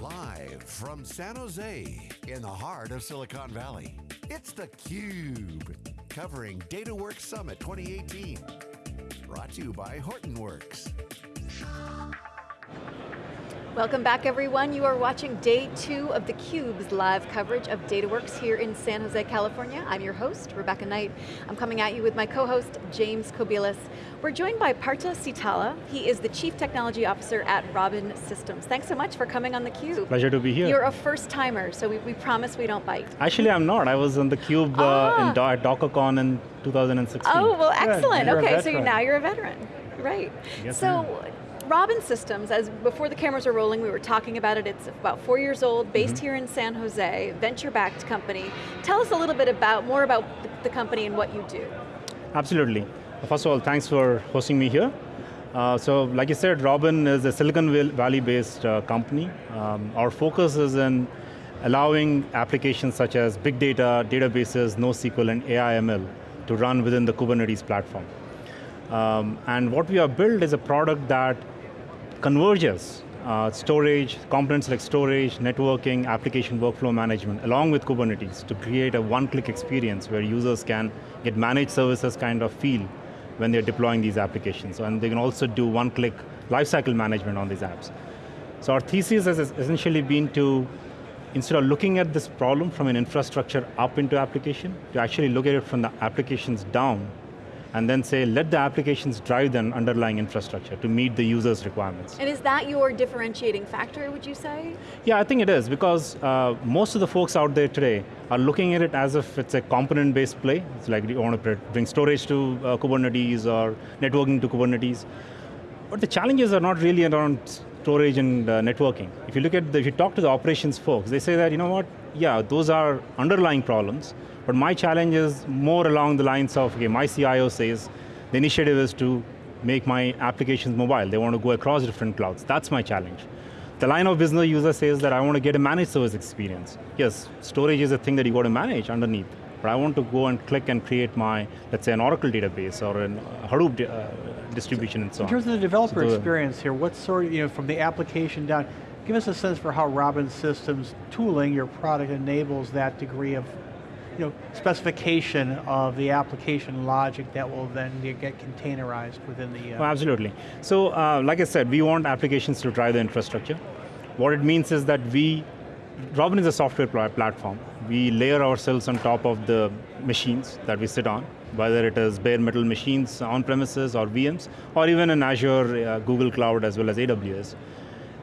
Live from San Jose, in the heart of Silicon Valley, it's theCUBE, covering DataWorks Summit 2018. Brought to you by Hortonworks. Welcome back everyone. You are watching day two of theCUBE's live coverage of DataWorks here in San Jose, California. I'm your host, Rebecca Knight. I'm coming at you with my co-host, James Kobielus. We're joined by Partha Seetala. He is the Chief Technology Officer at Robin Systems. Thanks so much for coming on theCUBE. Pleasure to be here. You're a first timer, so we, we promise we don't bite. Actually, I'm not. I was on theCUBE ah. uh, in Do DockerCon in 2016. Oh, well excellent. Yeah, okay, so you're, now you're a veteran. Right. Yes, so, Robin Systems, as before the cameras are rolling, we were talking about it, it's about four years old, based mm -hmm. here in San Jose, venture-backed company. Tell us a little bit about, more about the company and what you do. Absolutely. First of all, thanks for hosting me here. Uh, so, like you said, Robin is a Silicon Valley-based uh, company. Um, our focus is in allowing applications such as big data, databases, NoSQL, and AI/ML to run within the Kubernetes platform. Um, and what we have built is a product that converges uh, storage, components like storage, networking, application workflow management, along with Kubernetes to create a one-click experience where users can get managed services kind of feel when they're deploying these applications. And they can also do one-click lifecycle management on these apps. So our thesis has essentially been to, instead of looking at this problem from an infrastructure up into application, to actually look at it from the applications down and then say, let the applications drive the underlying infrastructure to meet the user's requirements. And is that your differentiating factor, would you say? Yeah, I think it is, because uh, most of the folks out there today are looking at it as if it's a component-based play. It's like you want to bring storage to uh, Kubernetes or networking to Kubernetes. But the challenges are not really around storage and uh, networking. If you look at, the, if you talk to the operations folks, they say that, you know what, yeah, those are underlying problems, but my challenge is more along the lines of, okay, my CIO says the initiative is to make my applications mobile. They want to go across different clouds. That's my challenge. The line of business user says that I want to get a managed service experience. Yes, storage is a thing that you got to manage underneath, but I want to go and click and create my, let's say an Oracle database or a Hadoop uh, distribution and so on. In terms of the developer so experience here, what sort of, you know, from the application down, give us a sense for how Robin Systems tooling, your product enables that degree of you know, specification of the application logic that will then get containerized within the... Uh, oh, absolutely. So, uh, like I said, we want applications to drive the infrastructure. What it means is that we, Robin is a software platform. We layer ourselves on top of the machines that we sit on, whether it is bare metal machines on premises or VMs, or even in Azure, uh, Google Cloud, as well as AWS.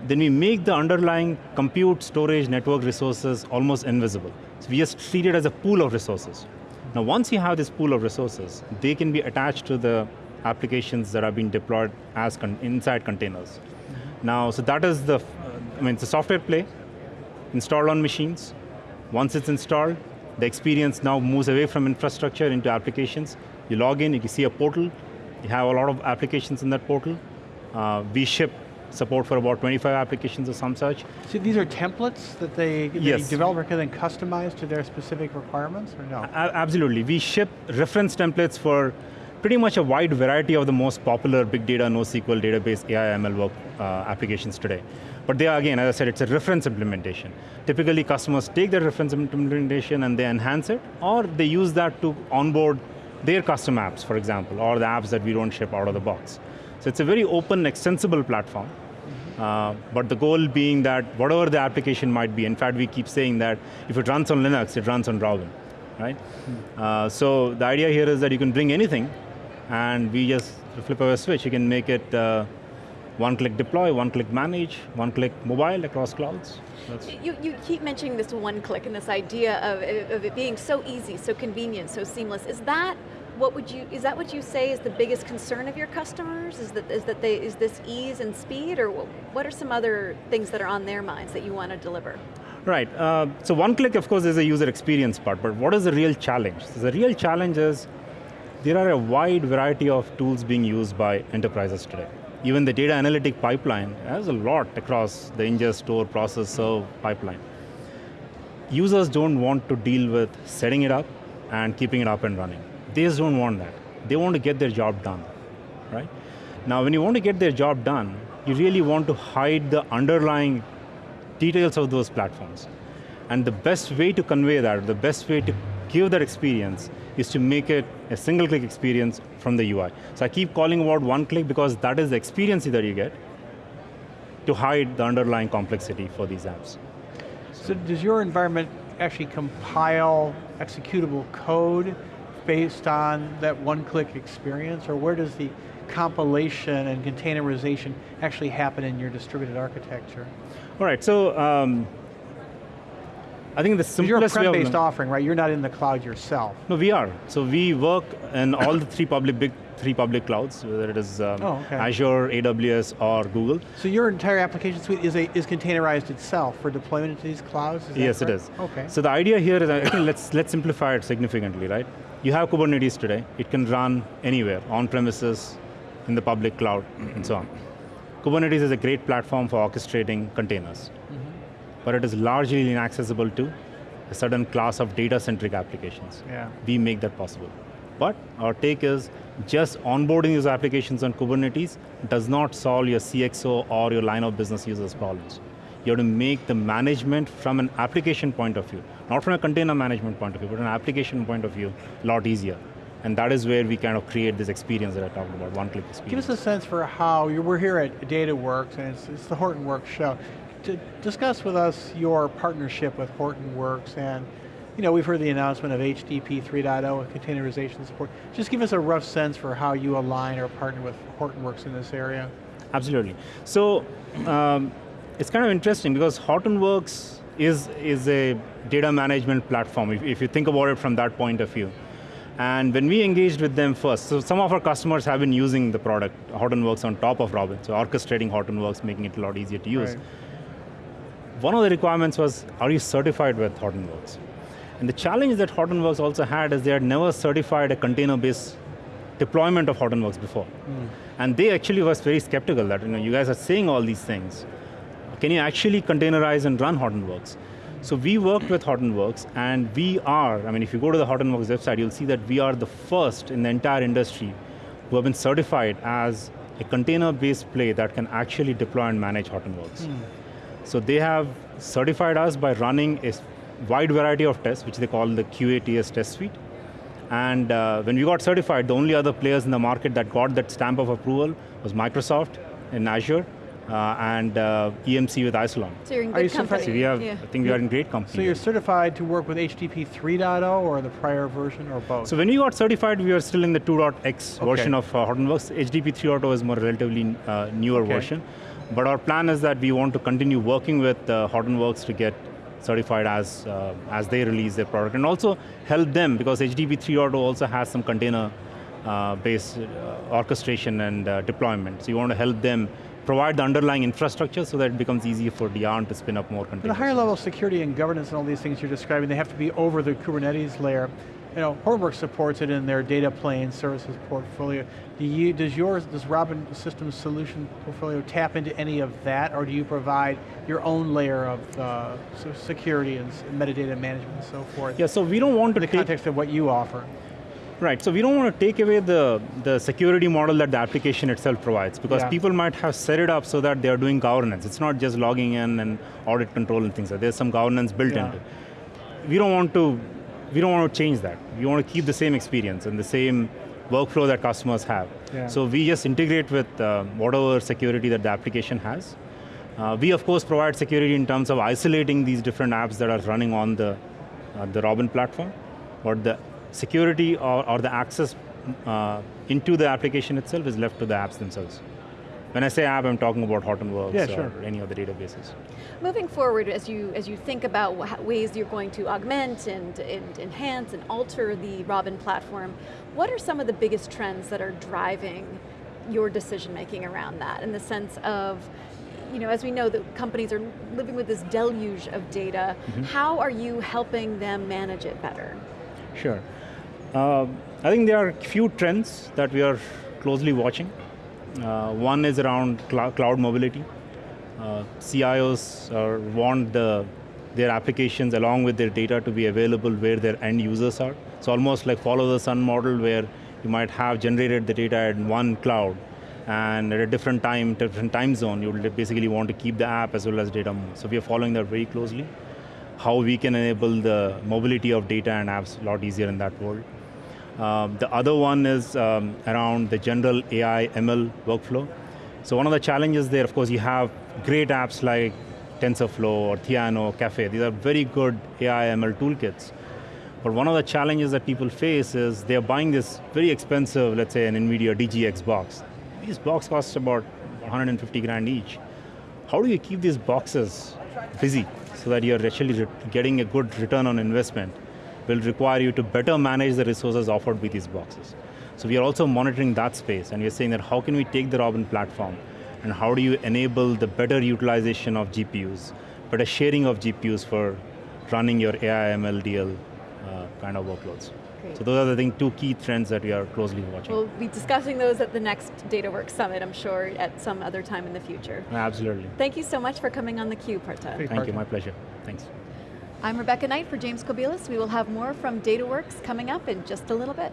Then we make the underlying compute, storage, network resources almost invisible. So we just treat it as a pool of resources. Now once you have this pool of resources, they can be attached to the applications that are being deployed as con inside containers. Mm -hmm. Now, so that is the, I mean, it's a software play, installed on machines. Once it's installed, the experience now moves away from infrastructure into applications. You log in, you can see a portal, you have a lot of applications in that portal. Uh, we ship support for about 25 applications or some such. So these are templates that they, the yes. developer can then customize to their specific requirements, or no? A absolutely, we ship reference templates for pretty much a wide variety of the most popular big data, NoSQL database, AI, ML work uh, applications today. But they are, again, as I said, it's a reference implementation. Typically customers take their reference implementation and they enhance it, or they use that to onboard their custom apps, for example, or the apps that we don't ship out of the box. So it's a very open, extensible platform. Uh, but the goal being that whatever the application might be, in fact we keep saying that if it runs on Linux, it runs on Robin, right? Hmm. Uh, so the idea here is that you can bring anything and we just flip of a switch, you can make it uh, one-click deploy, one-click manage, one-click mobile across clouds. You, you keep mentioning this one-click and this idea of, of it being so easy, so convenient, so seamless. Is that what would you, is that what you say is the biggest concern of your customers? Is that, is that they, is this ease and speed, or what are some other things that are on their minds that you want to deliver? Right, uh, so one click of course is a user experience part, but what is the real challenge? So the real challenge is, there are a wide variety of tools being used by enterprises today. Even the data analytic pipeline has a lot across the ingest, store, process, serve pipeline. Users don't want to deal with setting it up and keeping it up and running. They just don't want that. They want to get their job done, right? Now when you want to get their job done, you really want to hide the underlying details of those platforms. And the best way to convey that, the best way to give that experience is to make it a single click experience from the UI. So I keep calling about one click because that is the experience that you get to hide the underlying complexity for these apps. So does your environment actually compile executable code based on that one-click experience, or where does the compilation and containerization actually happen in your distributed architecture? All right, so um, I think the simplest You're a prem-based offering, right? You're not in the cloud yourself. No, we are. So we work in all the three public, big three public clouds, whether it is um, Oh, okay. Azure, AWS, or Google. So your entire application suite is, a, is containerized itself for deployment into these clouds? yes, it correct? is. Okay. So the idea here is, let's, let's simplify it significantly, right? You have Kubernetes today. It can run anywhere, on premises, in the public cloud, and so on. Kubernetes is a great platform for orchestrating containers. Mm-hmm. But it is largely inaccessible to a certain class of data-centric applications. Yeah. we make that possible. But our take is just onboarding these applications on Kubernetes does not solve your CXO or your line of business users problems. You have to make the management from an application point of view, not from a container management point of view, but an application point of view, a lot easier. And that is where we kind of create this experience that I talked about, one-click experience. Give us a sense for how, you we're here at DataWorks, and it's, it's the Hortonworks show. To discuss with us your partnership with Hortonworks, and you know, we've heard the announcement of HDP 3.0 and containerization support. Just give us a rough sense for how you align or partner with Hortonworks in this area. Absolutely. So um, it's kind of interesting because Hortonworks is, is a data management platform, if, if you think about it from that point of view. And when we engaged with them first, so some of our customers have been using the product, Hortonworks on top of Robin, so orchestrating Hortonworks, making it a lot easier to use. Right. One of the requirements was, are you certified with Hortonworks? And the challenge that Hortonworks also had is they had never certified a container-based deployment of Hortonworks before. Hmm. And they actually was very skeptical that, you know, you guys are saying all these things. Can you actually containerize and run Hortonworks? So we worked with Hortonworks and we are, I mean, if you go to the Hortonworks website, you'll see that we are the first in the entire industry who have been certified as a container-based play that can actually deploy and manage Hortonworks. So they have certified us by running a wide variety of tests, which they call the QATS test suite. And uh, when we got certified, the only other players in the market that got that stamp of approval was Microsoft in Azure uh, and uh, EMC with Isilon. So you're in Are you good company. So we have, yeah. I think we are in great company. So you're certified to work with HDP 3.0 or the prior version or both? So when we got certified, we were still in the 2.x Okay. version of uh, Hortonworks. HDP 3.0 is more relatively uh, newer Okay. version. But our plan is that we want to continue working with uh, Hortonworks to get certified as, uh, as they release their product. And also help them, because HDP 3.0 also has some container uh, based uh, orchestration and uh, deployment. So you want to help them provide the underlying infrastructure so that it becomes easier for Yarn to spin up more containers. the higher level security and governance and all these things you're describing, they have to be over the Kubernetes layer. You know, Hortonworks supports it in their data plane services portfolio. Do you, does yours, does Robin Systems solution portfolio tap into any of that, or do you provide your own layer of uh, security and metadata management and so forth? Yeah, so we don't want to In the context of what you offer. Right, so we don't want to take away the, the security model that the application itself provides because Yeah. people might have set it up so that they are doing governance. It's not just logging in and audit control and things like that. There's some governance built Yeah. into it. We don't want to, we don't want to change that. We want to keep the same experience and the same workflow that customers have. Yeah. So we just integrate with uh, whatever security that the application has. Uh, we of course provide security in terms of isolating these different apps that are running on the, uh, the Robin platform, but the security or, or the access uh, into the application itself is left to the apps themselves. When I say app, I'm talking about Hortonworks Yeah, or any of the databases. Moving forward, as you as you think about ways you're going to augment and, and enhance and alter the Robin platform, what are some of the biggest trends that are driving your decision making around that? In the sense of, you know, as we know that companies are living with this deluge of data, how are you helping them manage it better? Sure. Uh, I think there are a few trends that we are closely watching. Uh, one is around clou- cloud mobility. Uh, CIOs uh, want the, their applications along with their data to be available where their end users are. So almost like follow the sun model where you might have generated the data in one cloud and at a different time, different time zone, you basically want to keep the app as well as data move. So we are following that very closely. How we can enable the mobility of data and apps a lot easier in that world. Um, the other one is um, around the general AI ML workflow. So one of the challenges there, of course, you have great apps like TensorFlow or Theano, Caffe. These are very good AI ML toolkits. But one of the challenges that people face is they're buying this very expensive, let's say an NVIDIA DGX box. These boxes cost about 150 grand each. How do you keep these boxes busy so that you're actually getting a good return on investment? Will require you to better manage the resources offered with these boxes. So we are also monitoring that space and we're saying that how can we take the Robin platform and how do you enable the better utilization of GPUs, better sharing of GPUs for running your AI, ML, DL uh, kind of workloads. Great. So those are the thing, two key trends that we are closely watching. We'll be discussing those at the next DataWorks Summit, I'm sure, at some other time in the future. Absolutely. Thank you so much for coming on theCUBE, Partha. Great. Thank you, my pleasure. Thanks. I'm Rebecca Knight for James Kobielus. We will have more from DataWorks coming up in just a little bit.